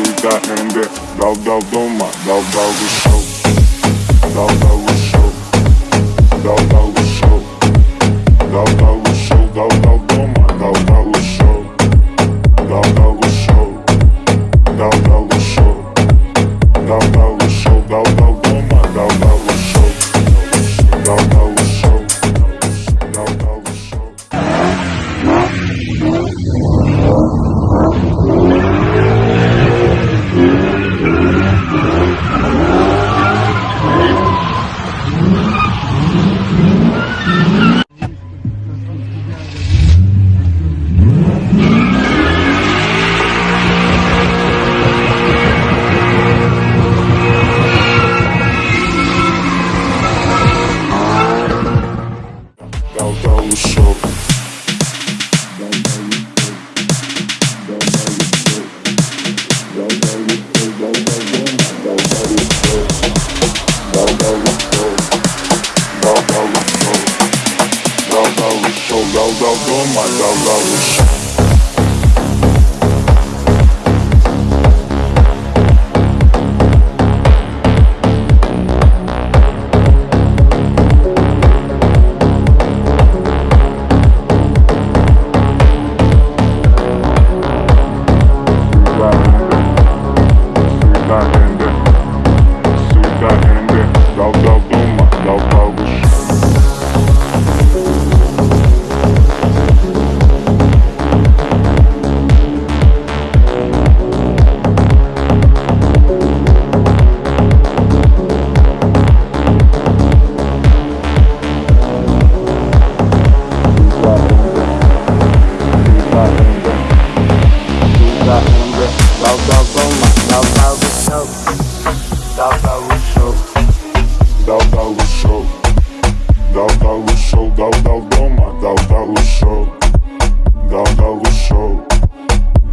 Suda and the Dao Dao Doma, Dao Dao the Show, Dao Dao show, roll, roll, roll, my roll, roll, show.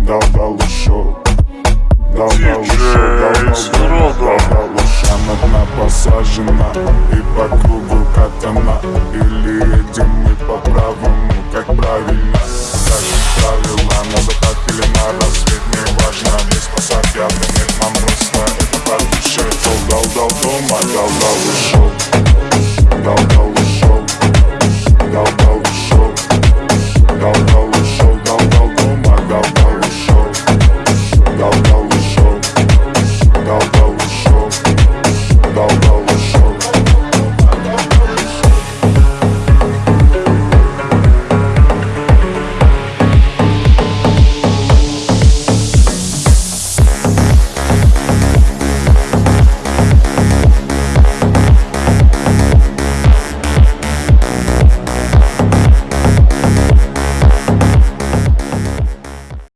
дал малышок Дал малышок, дал малышок, дал малышок Она посажена и по кругу катана. Или едем мы по правому, как правильно. Как правило, на закат или на рассвет Не важно, мне спасать явно нет Нам просто это по душе Дал-дал дома, дал-дал ушел Дал-дал